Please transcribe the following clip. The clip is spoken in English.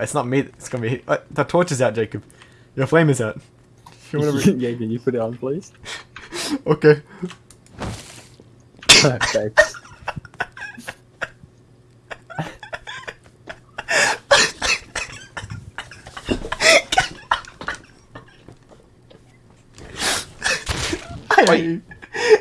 It's not me. It's gonna be. Uh, the torch is out, Jacob. Your flame is out. Yeah, can you put it on, please? okay. Thanks.